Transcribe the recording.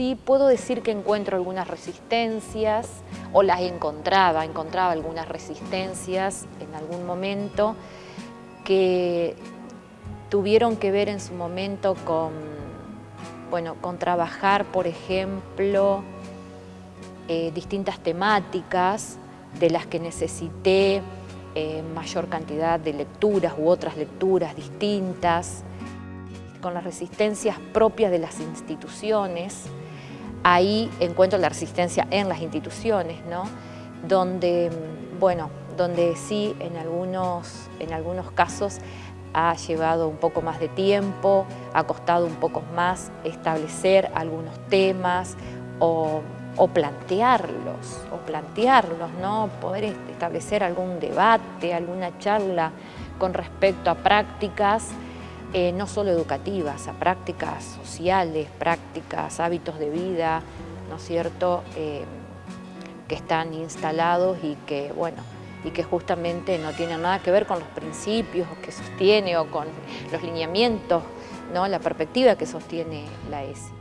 sí puedo decir que encuentro algunas resistencias, o las encontraba, encontraba algunas resistencias en algún momento que tuvieron que ver en su momento con, bueno, con trabajar, por ejemplo, eh, distintas temáticas de las que necesité eh, mayor cantidad de lecturas u otras lecturas distintas, con las resistencias propias de las instituciones, ahí encuentro la resistencia en las instituciones, ¿no? donde, bueno, donde sí en algunos, en algunos casos ha llevado un poco más de tiempo, ha costado un poco más establecer algunos temas o, o plantearlos, o plantearlos, ¿no? poder establecer algún debate, alguna charla con respecto a prácticas eh, no solo educativas, a prácticas sociales, prácticas, hábitos de vida, ¿no es cierto?, eh, que están instalados y que, bueno, y que justamente no tienen nada que ver con los principios que sostiene o con los lineamientos, ¿no? la perspectiva que sostiene la ESI.